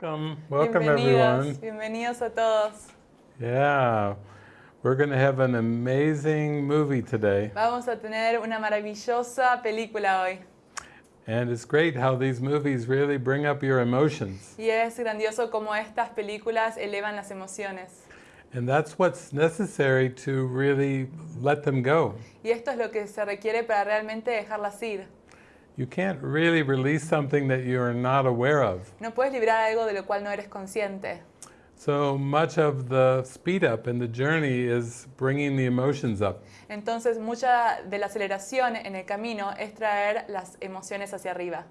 Welcome, welcome bienvenidos, everyone. bienvenidos a todos. Yeah, we're going to have an amazing movie today. Vamos a tener una maravillosa película hoy. And it's great how these movies really bring up your emotions. Y es grandioso cómo estas películas elevan las emociones. And that's what's necessary to really let them go. Y esto es lo que se requiere para realmente dejarlas ir. You can't really release something that you're not aware of. No puedes librar algo de lo cual no eres consciente. So much of the speed up in the journey is bringing the emotions up. Entonces mucha de la aceleración en el camino es traer las emociones hacia arriba.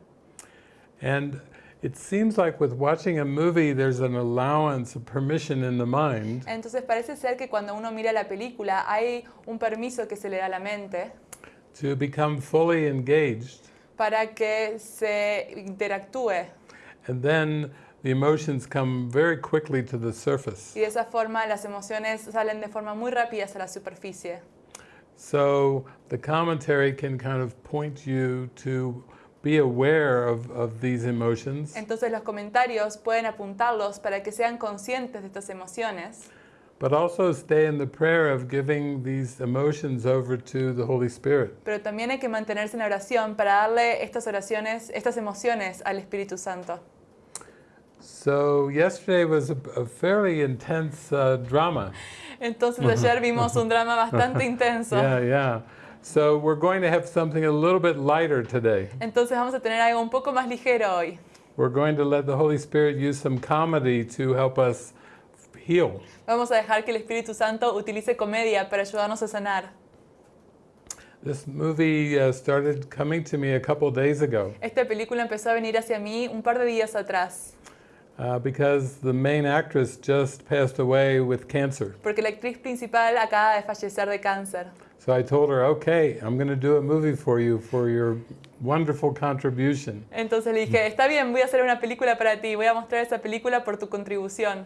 And it seems like with watching a movie, there's an allowance, a permission in the mind Entonces parece ser que cuando uno mira la película hay un permiso que se le da a la mente to become fully engaged. Para que se interactúe And then the emotions come very quickly to the surface. y de esa forma las emociones salen de forma muy rápida hacia la superficie. So the commentary can kind of point you to be aware of, of these emotions, Entonces los comentarios pueden apuntarlos para que sean conscientes de estas emociones, but also stay in the prayer of giving these emotions over to the Holy Spirit. pero también hay que mantenerse en oración para darle estas oraciones, estas emociones al Espíritu Santo. So yesterday was a, a fairly intense uh, drama. Entonces ayer vimos un drama bastante intenso. Yeah, yeah. So we're going to have something a little bit lighter today. Entonces vamos a tener algo un poco más ligero hoy. We're going to let the Holy Spirit use some comedy to help us heal. Vamos a dejar que el Espíritu Santo utilice comedia para ayudarnos a sanar. This movie uh, started coming to me a couple days ago Esta película empezó a venir hacia mí un par de días atrás, uh, because the main actress just passed away with cancer. porque la actriz principal acaba de fallecer de cáncer. So I told her, okay, I'm going to do a movie for you for your wonderful contribution. Entonces le dije, está bien, voy a hacer una película para ti, voy a mostrar esa película por tu contribución.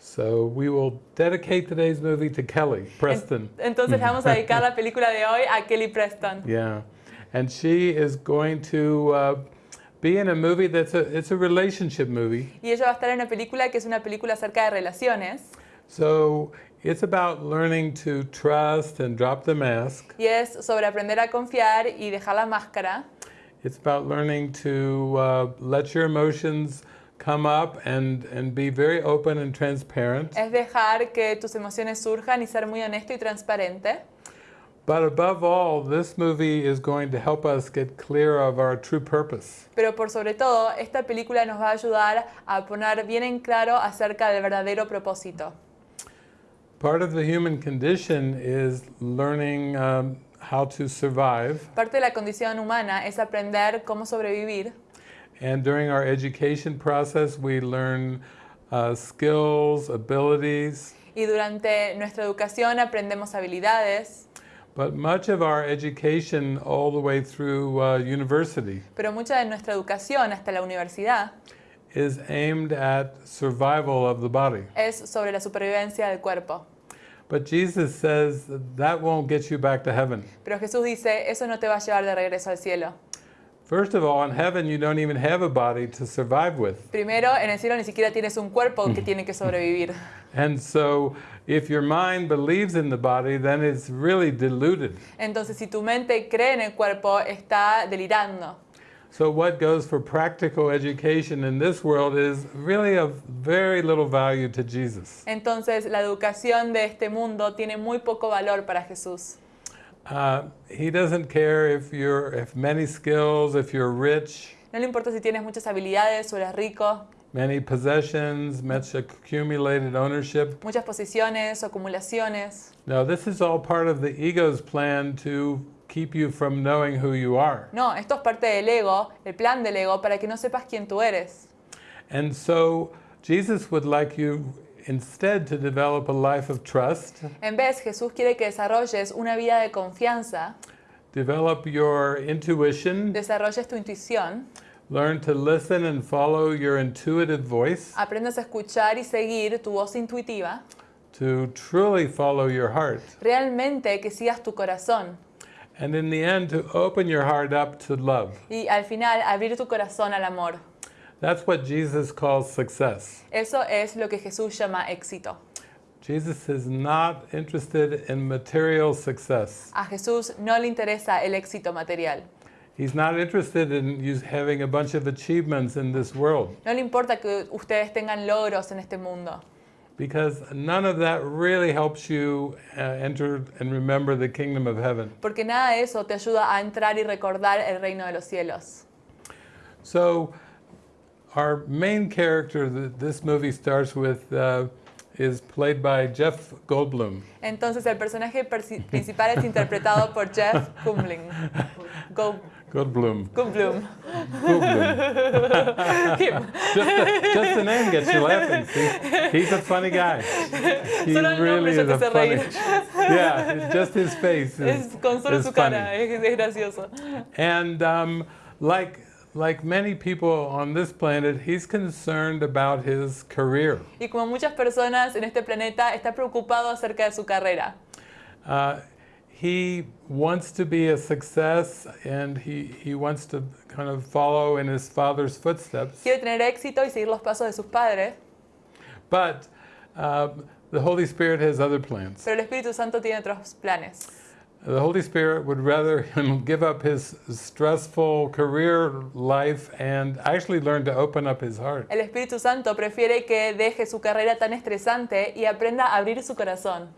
So we will dedicate today's movie to Kelly Preston. Entonces vamos a dedicar la película de hoy a Kelly Preston. Yeah, and she is going to uh, be in a movie that's a it's a relationship movie. Y ella va a estar en una película que es una película acerca de relaciones. So it's about learning to trust and drop the mask. Y es sobre aprender a confiar y dejar la máscara. It's about learning to uh, let your emotions come up and and be very open and transparent. Es dejar que tus emociones surjan y ser muy honesto y transparente. But above all, this movie is going to help us get clear of our true purpose. Pero por sobre todo, esta película nos va a ayudar a poner bien en claro acerca del verdadero propósito. Part of the human condition is learning um, how to survive. Parte de la condición humana es aprender cómo sobrevivir. And during our education process, we learn uh, skills, abilities, Y durante nuestra educación aprendemos habilidades. but much of our education all the way through uh, university Pero mucha de nuestra educación hasta la universidad is aimed at survival of the body. es sobre la supervivencia del cuerpo. But Jesus says that, that won't get you back to heaven. Pero Jesús dice, eso no te va a llevar de regreso al cielo. First of all, in heaven, you don't even have a body to survive with. Primero, en el cielo ni siquiera tienes un cuerpo que tiene que sobrevivir. And so, if your mind believes in the body, then it's really deluded. Entonces, si tu mente cree en el cuerpo, está delirando. So, what goes for practical education in this world is really of very little value to Jesus. Entonces, la educación de este mundo tiene muy poco valor para Jesús. Uh, he doesn't care if you're if many skills, if you're rich, No le importa si tienes muchas habilidades o eres rico, many possessions, much accumulated ownership. muchas posiciones o acumulaciones. No, this is all part of the ego's plan to keep you from knowing who you are. No, esto es parte del ego, el plan del ego, para que no sepas quién tú eres. And so Jesus would like you instead to develop a life of trust, En vez, Jesús quiere que desarrolles una vida de confianza, develop your intuition, desarrolles tu intuición, learn to listen and follow your intuitive voice, aprendas a escuchar y seguir tu voz intuitiva, to truly follow your heart. realmente que sigas tu corazón And in the end, to open your heart up to love. y al final abrir tu corazón al amor. That's what Jesus calls success. Eso es lo que Jesús llama éxito. Jesus is not interested in material success. A Jesús no le interesa el éxito material. He's not interested in having a bunch of achievements in this world No le importa que ustedes tengan logros en este mundo, because none of that really helps you uh, enter and remember the kingdom of heaven. porque nada de eso te ayuda a entrar y recordar el reino de los cielos. So, our main character that this movie starts with uh, is played by Jeff Goldblum. Entonces el personaje principal es interpretado por Jeff Goldblum. Go- Goldblum. Goldblum. Goldblum. Just the, just the name gets you laughing. See, he's a funny guy. He Solo ya te hace funny. Yeah, it's just his face is, Es con solo is su funny. cara, es gracioso. And um, like like many people on this planet, he's concerned about his career. Y como muchas personas en este planeta, está preocupado acerca de su carrera. Uh, he wants to be a success, and he he wants to kind of follow in his father's footsteps. Quiere tener éxito y seguir los pasos de sus padres, But uh, the Holy Spirit has other plans. pero el Espíritu Santo tiene otros planes. The Holy Spirit would rather him give up his stressful career life and actually learn to open up his heart. El Espíritu Santo prefiere que deje su carrera tan estresante y aprenda a abrir su corazón.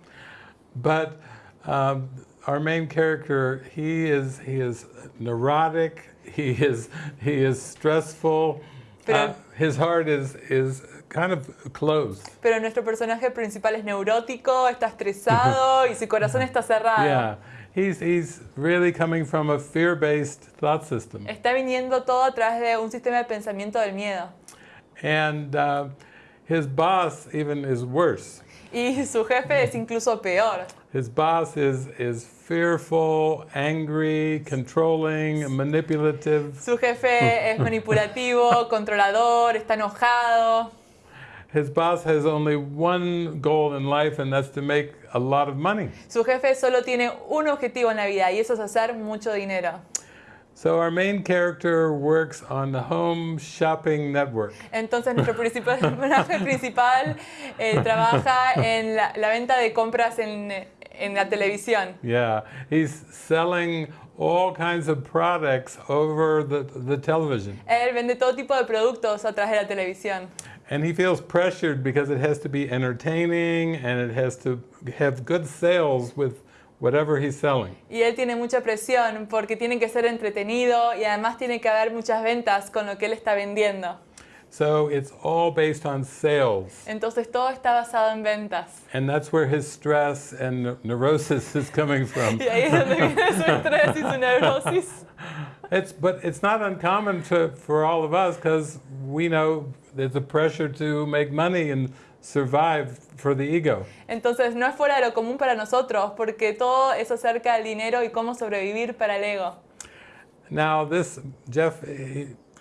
But um, our main character, he is he is neurotic. He is he is stressful. Pero- Uh, his heart is is kind of closed. Pero nuestro personaje principal es neurótico, está estresado y su corazón está cerrado. Yeah, he's he's really coming from a fear-based thought system, Está viniendo todo a través de un sistema de pensamiento del miedo. and uh, his boss even is worse. Y su jefe es incluso peor. His boss is is fearful, angry, controlling, manipulative. Su jefe es manipulativo, controlador, está enojado. His boss has only one goal in life, and that's to make a lot of money. Su jefe solo tiene un objetivo en la vida y eso es hacer mucho dinero. So our main character works on the home shopping network. Entonces nuestro principal, personaje principal eh, trabaja en la, la venta de compras en, en la televisión. Yeah, he's selling all kinds of products over the, the television. Él vende todo tipo de productos a través de la televisión. And he feels pressured because it has to be entertaining and it has to have good sales with whatever he's selling. Y él tiene mucha presión porque tiene que ser entretenido y además tiene que haber muchas ventas con lo que él está vendiendo. So it's all based on sales. Entonces todo está basado en ventas. And that's where his stress and neurosis is coming from. Y ahí es donde viene su estrés y su neurosis. It's, but it's not uncommon to, for all of us because we know there's a pressure to make money and survive for the ego. Entonces no es fuera de lo común para nosotros porque todo es acerca del dinero y cómo sobrevivir para el ego. Now, this Jeff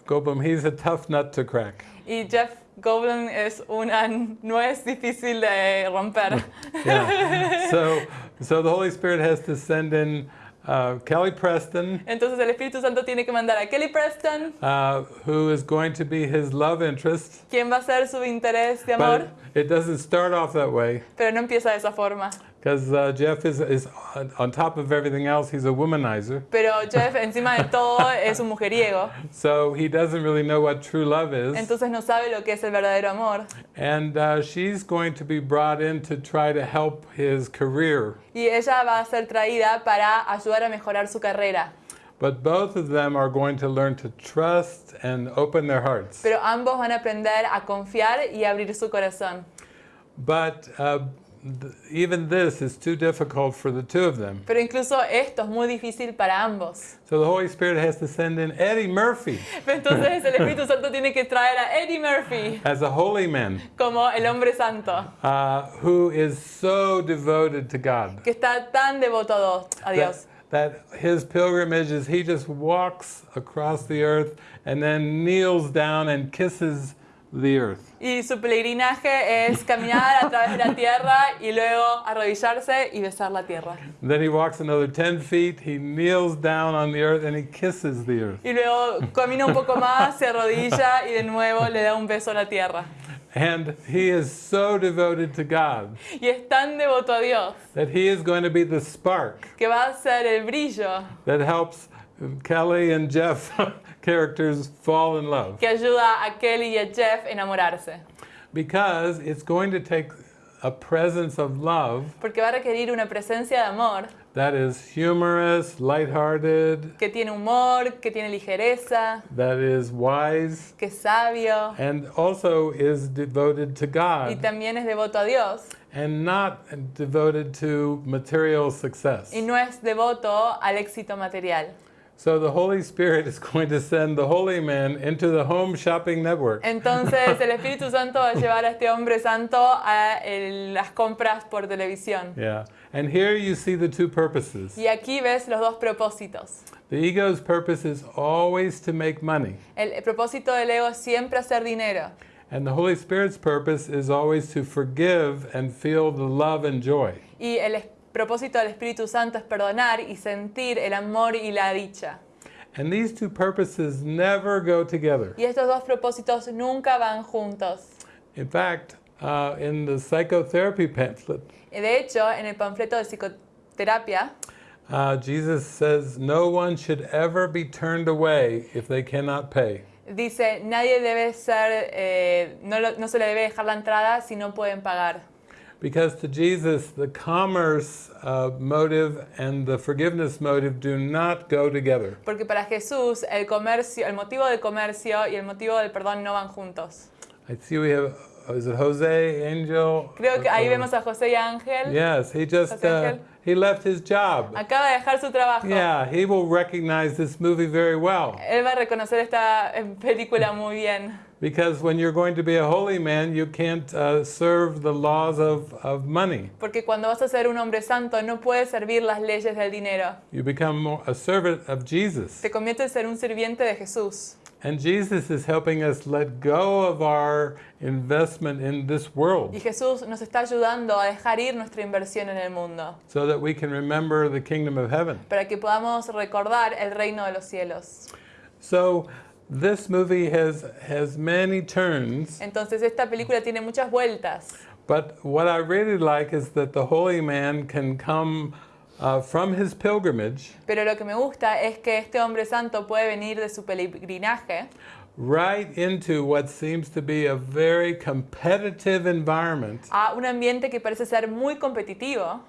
Goldblum, he's a tough nut to crack. Y Jeff Goldblum es una nuez difícil de romper. Yeah. so, so the Holy Spirit has to send in uh, Kelly Preston, Entonces el Espíritu Santo tiene que mandar a Kelly Preston, uh, who is going to be his love interest. quien va a ser su interés de amor, But it doesn't start off that way pero no empieza de esa forma. because uh, Jeff is, is on, on top of everything else, he's a womanizer. Pero Jeff, encima de todo, es un mujeriego. So he doesn't really know what true love is. Entonces no sabe lo que es el verdadero amor. And uh, she's going to be brought in to try to help his career. Y ella va a ser traída para ayudar a mejorar su carrera. But both of them are going to learn to trust and open their hearts. Pero ambos van a aprender a confiar y abrir su corazón. But uh, even this is too difficult for the two of them. Pero incluso esto es muy difícil para ambos. So the Holy Spirit has to send in Eddie Murphy Entonces el Espíritu Santo tiene que traer a Eddie Murphy as a holy man como el hombre santo, uh, who is so devoted to God. que está tan devoto a Dios- That, his pilgrimage is he just walks across the earth and then kneels down and kisses the earth. Y su peregrinaje es caminar a través de la tierra y luego arrodillarse y besar la tierra. Then he walks another 10 feet, he kneels down on the earth, and he kisses the earth. Y luego camina un poco más, se arrodilla y de nuevo le da un beso a la tierra. And he is so devoted to God Y es tan devoto a Dios that he is going to be the spark que va a ser el brillo that helps Kelly and Jeff characters fall in love. que ayuda a Kelly y a Jeff enamorarse. Because it's going to take a presence of love Porque va a requerir una presencia de amor that is humorous, lighthearted, que tiene humor, que tiene ligereza, that is wise, que es sabio and also is devoted to y God también es devoto a Dios. and not devoted to material success. Y no es devoto al éxito material. So the Holy Spirit is going to send the holy man into the home shopping network. Entonces el Espíritu Santo va a llevar a este hombre santo a el- las compras por televisión. Yeah. And here you see the two purposes. Y aquí ves los dos propósitos. The ego's purpose is always to make money, El, el propósito del ego es siempre hacer dinero. and the Holy Spirit's purpose is always to forgive and feel the love and joy. Y el propósito del Espíritu Santo es perdonar y sentir el amor y la dicha. And these two purposes never go together. Y estos dos propósitos nunca van juntos. In fact, uh, in the psychotherapy pamphlet, De hecho, en el panfleto de psicoterapia, uh, Jesus says no one should ever be turned away if they cannot pay. dice, nadie debe ser, eh, no, lo- no se le debe dejar la entrada si no pueden pagar. Because to Jesus, the commerce uh, motive and the forgiveness motive do not go together. Porque para Jesús el comercio, el motivo del comercio y el motivo del perdón no van juntos. I see we have, is it Jose Angel? Creo que ahí Uh, vemos a José y Ángel. Yes, he just, uh, he left his job. Acaba de dejar su trabajo. Yeah, he will recognize this movie very well. Él va a reconocer esta eh, película muy bien. Because when you're going to be a holy man, you can't uh, serve the laws of, of money. Porque cuando vas a ser un hombre santo no puedes servir las leyes del dinero. You become a servant of Jesus. Te conviertes en un sirviente de Jesús. And Jesus is helping us let go of our investment in this world Y Jesús nos está ayudando a dejar ir nuestra inversión en el mundo. so that we can remember the kingdom of heaven. Para que podamos recordar el reino de los cielos. So this movie has, has many turns, Entonces esta película tiene muchas vueltas. but what I really like is that the holy man can come uh, from his pilgrimage Pero lo que me gusta es que este hombre santo puede venir de su peregrinaje right into what seems to be a very competitive environment, a un ambiente que parece ser muy competitivo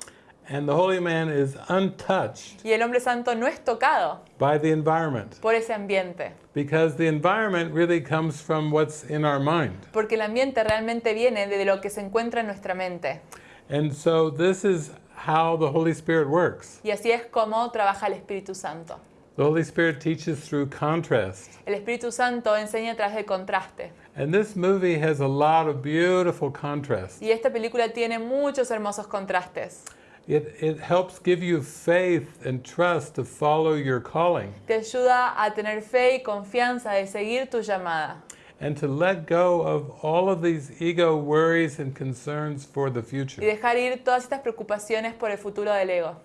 and the holy man is untouched y el hombre santo no es tocado by the environment por ese ambiente. because the environment really comes from what's in our mind. Porque el ambiente realmente viene de lo que se encuentra en nuestra mente. And so this is how the Holy Spirit works. Y así es como trabaja el Espíritu Santo. The Holy Spirit teaches through contrast. El Espíritu Santo enseña a través del contraste. And this movie has a lot of beautiful contrast. Y esta película tiene muchos hermosos contrastes. It, it helps give you faith and trust to follow your calling Te ayuda a tener fe y confianza de seguir tu llamada. And to let go of all of these ego worries and concerns for the Y future. dejar ir todas estas preocupaciones por el futuro del ego.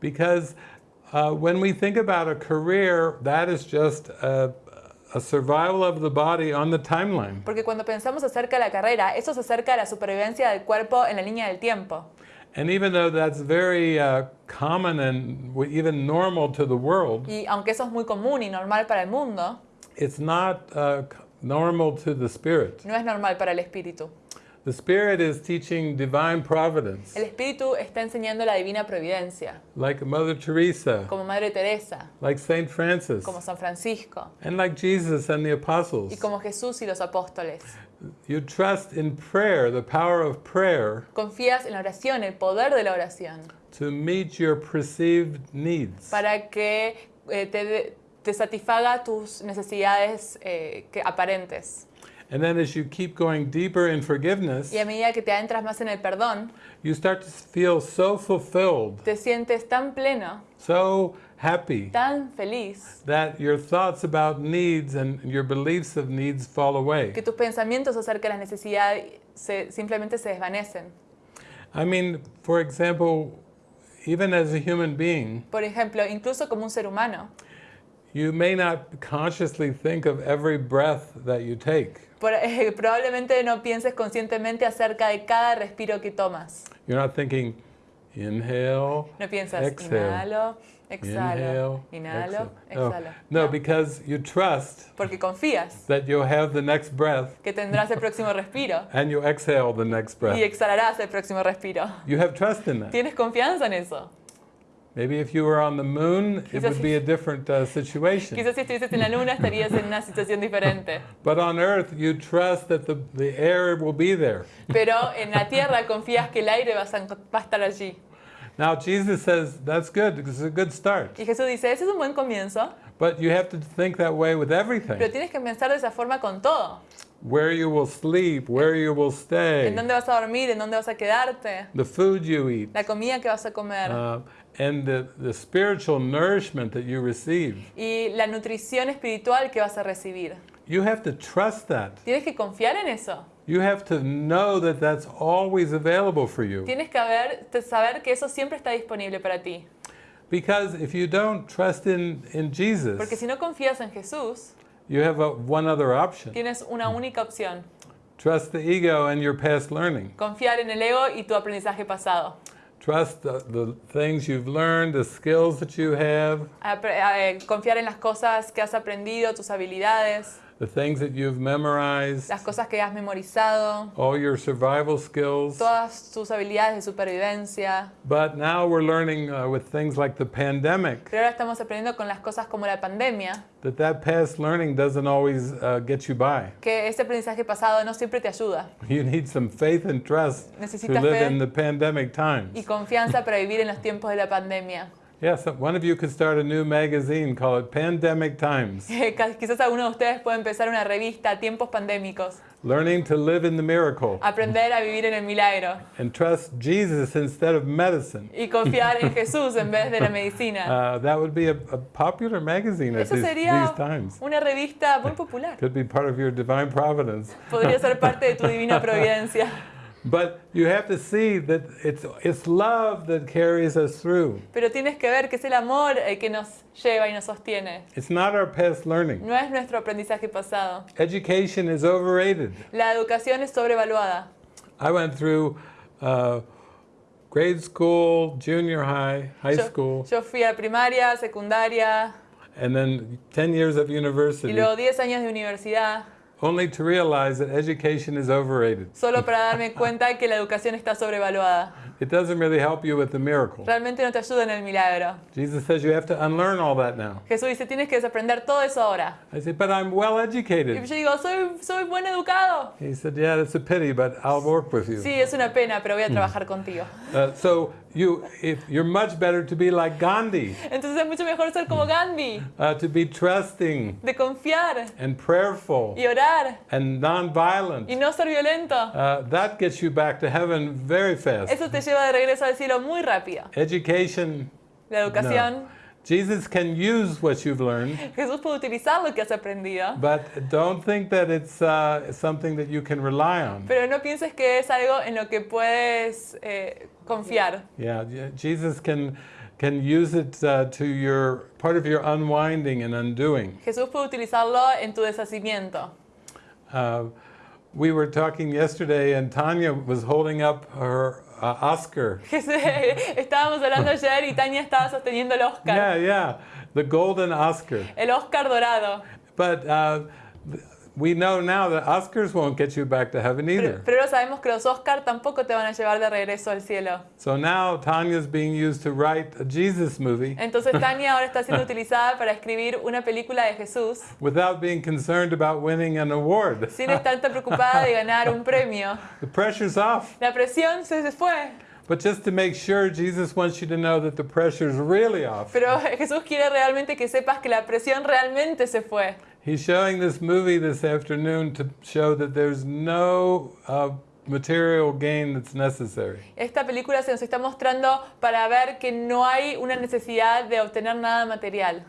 Because uh, when we think about a career, that is just a, a survival of the body on the timeline. Porque cuando pensamos acerca de la carrera, eso se acerca a la supervivencia del cuerpo en la línea del tiempo. And even though that's very uh, common and even normal to the world, Y aunque eso es muy común y normal para el mundo, it's not uh, normal to the spirit. no es normal para el espíritu. The spirit is teaching divine providence, El espíritu está enseñando la divina providencia, like Mother Teresa, como Madre Teresa, like Saint Francis, como San Francisco and like Jesus and the apostles. y como Jesús y los apóstoles. You trust in prayer, the power of prayer, Confías en la oración, el poder de la oración, to meet your perceived needs. para que eh, te, te satisfaga tus necesidades eh, que, aparentes. And then as you keep going deeper in forgiveness, Y a medida que te adentras más en el perdón, you start to feel so fulfilled, te sientes tan pleno, so happy tan feliz, that your thoughts about needs and your beliefs of needs fall away. que tus pensamientos acerca de las necesidades se- simplemente se desvanecen. I mean, for example, even as a human being, Por ejemplo, incluso como un ser humano, you may not consciously think of every breath that you take. probablemente no pienses conscientemente acerca de cada respiro que tomas. You're not thinking, inhale, No piensas, Exhale. inhalo, exhalo, inhale, inhalo, exhale. No, exhalo. no, No, because you trust porque confías that you'll have the next breath que tendrás el próximo respiro and you exhale the next y breath. exhalarás el próximo respiro. You have trust in that. ¿Tienes confianza en eso? Maybe if you were on the moon, it would be a different uh, situation. Quizás si estuvieses en la luna estarías en una situación diferente. But on Earth, you trust that the, the air will be there. Pero en la tierra confías que el aire va a, estar allí. Now, Jesus says that's good, it's a good start. Y Jesús dice, ese es un buen comienzo, But you have to think that way with pero everything. tienes que pensar de esa forma con todo. Where you will sleep, where you will En stay, dónde vas a dormir, en dónde vas a quedarte, the food you eat, la comida que vas a comer uh, and the, the spiritual nourishment that you receive. y la nutrición espiritual que vas a recibir. You have to trust that. Tienes que confiar en eso. You have to know that that's always available for you. Tienes que haber, saber que eso siempre está disponible para ti. Because if you don't trust in, in Porque Jesus, si no confías en Jesús, you have a, one other option. tienes una única opción. Trust the ego and your past learning. Confiar en el ego y tu aprendizaje pasado. Trust the, the things you've learned, the skills that you have, eh, confiar en las cosas que has aprendido, tus habilidades, the things that you've memorized, las cosas que has memorizado, all your survival skills. todas tus habilidades de supervivencia. But now we're learning uh, with things like the pandemic Pero ahora estamos aprendiendo con las cosas como la pandemia, that that past learning doesn't always uh, get you by. que ese aprendizaje pasado no siempre te ayuda. You need some faith and trust to Necesitas live fe in the pandemic y times. confianza para vivir en los tiempos de la pandemia. Yes, one of you could start a new magazine, call it Pandemic Times. Ca- Quizás alguno de ustedes puede empezar una revista, Tiempos Pandémicos, Learning to live in the miracle aprender a vivir en el milagro and trust Jesus instead of medicine. y confiar en Jesús en vez de la medicina. Uh, that would be a, a popular magazine at Eso these, sería these times. una revista muy popular. Could be part of your divine providence. Podría ser parte de tu divina providencia. But you have to see that it's, it's love that carries us through. Pero tienes que ver que es el amor el que nos lleva y nos sostiene. It's not our past learning. No es nuestro aprendizaje pasado. Education is overrated. La educación es sobrevaluada. I went through uh, grade school, junior high, high Yo, school, yo fui a primaria, secundaria and then 10 years of y university, luego 10 años de universidad, only to realize that education is overrated. solo para darme cuenta que la educación está sobrevaluada. It doesn't really help you with the miracle. Realmente no te ayuda en el milagro. Jesus says you have to unlearn all that now. Jesús dice, tienes que desaprender todo eso ahora. I say, but I'm well Y educated. yo digo, soy, soy buen educado. He said, yeah, that's a pity, but I'll work with you. Sí, es una pena, pero voy a trabajar contigo. Uh, so you, if you're much better to be like Gandhi, Entonces es mucho mejor ser como Gandhi, uh, to be trusting de confiar and prayerful y orar and nonviolent. y no ser violento. Uh, that gets you back to heaven very fast. Eso te lleva de regreso al cielo muy rápido. Education, La educación, Jesus can use what you've learned, Jesús puede utilizar lo que has aprendido, but don't think that it's uh, something that you can rely on. pero no pienses que es algo en lo que puedes eh, confiar. Yeah, Jesus can can use it uh, to your part of your unwinding and undoing. Jesús puede utilizarlo en tu deshacimiento. Uh, we were talking yesterday, and Tanya was holding up her uh, Oscar. Estábamos hablando ayer y Tania estaba sosteniendo el Oscar, Yeah, yeah, the golden Oscar. el Oscar dorado. But uh, we know now that Oscars won't get you back to heaven Pero, either. pero sabemos que los Oscar tampoco te van a llevar de regreso al cielo. So now Tanya's being used to write a Jesus movie Entonces Tania ahora está siendo utilizada para escribir una película de Jesús without being concerned about winning an award. sin estar tan preocupada de ganar un premio. The pressure's off. La presión se se fue. But just to make sure, Jesus wants you to know that the pressure's really off. Pero Jesús quiere realmente que sepas que la presión realmente se fue. He's showing this movie this afternoon to show that there's no uh, material gain that's necessary. Esta película se nos está mostrando para ver que no hay una necesidad de obtener nada material.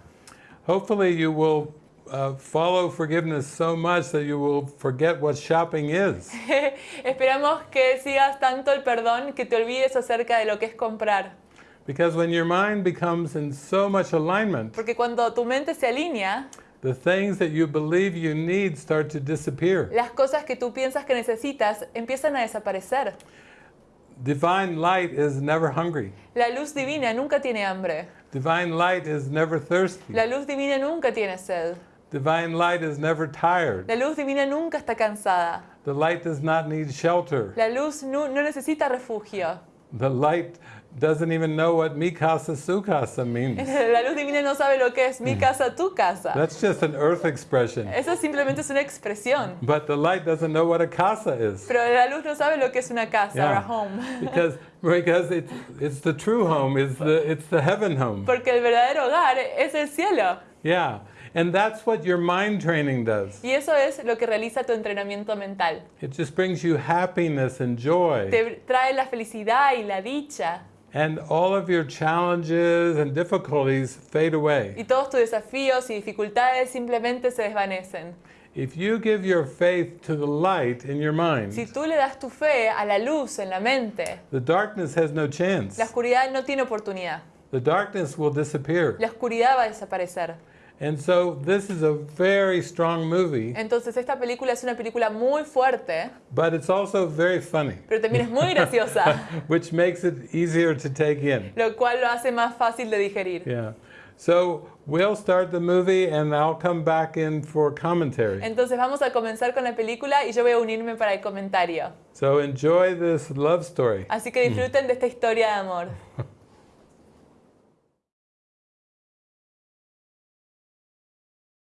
Hopefully, you will uh, follow forgiveness so much that you will forget what shopping is. Esperamos que sigas tanto el perdón que te olvides acerca de lo que es comprar. Because when your mind becomes in so much alignment, Porque cuando tu mente se alinea, the things that you believe you need start to disappear. las cosas que tú piensas que necesitas empiezan a desaparecer. Divine light is never hungry. La luz divina nunca tiene hambre. Divine light is never thirsty. La luz divina nunca tiene sed. Divine light is never tired. La luz divina nunca está cansada. The light does not need shelter. La luz no, no necesita refugio. The light doesn't even know what mi casa su casa means. La luz divina no sabe lo que es mi casa, tu casa. That's just an earth expression. Eso simplemente es una expresión. But the light doesn't know what a casa is. Pero la luz no sabe lo que es una casa, Yeah. or a home. Because because it's it's the true home, it's the it's the heaven home. Porque el verdadero hogar es el cielo. Yeah. And that's what your mind training does. Y eso es lo que realiza tu entrenamiento mental. It just brings you happiness and joy. Te trae la felicidad y la dicha. And all of your challenges and difficulties fade away. Y todos tus desafíos y dificultades simplemente se desvanecen. If you give your faith to the light in your Si mind, tú le das tu fe a la luz en la mente, the darkness has no chance. la oscuridad no tiene oportunidad. The darkness will disappear. La oscuridad va a desaparecer. And so this is a very strong movie, Entonces esta película es una película muy fuerte, but it's also very funny, pero también es muy graciosa, which makes it easier to take in. lo cual lo hace más fácil de digerir. Yeah. So we'll start the movie and I'll come back in for commentary. Entonces vamos a comenzar con la película y yo voy a unirme para el comentario. So enjoy this love story. Así que disfruten de esta historia de amor.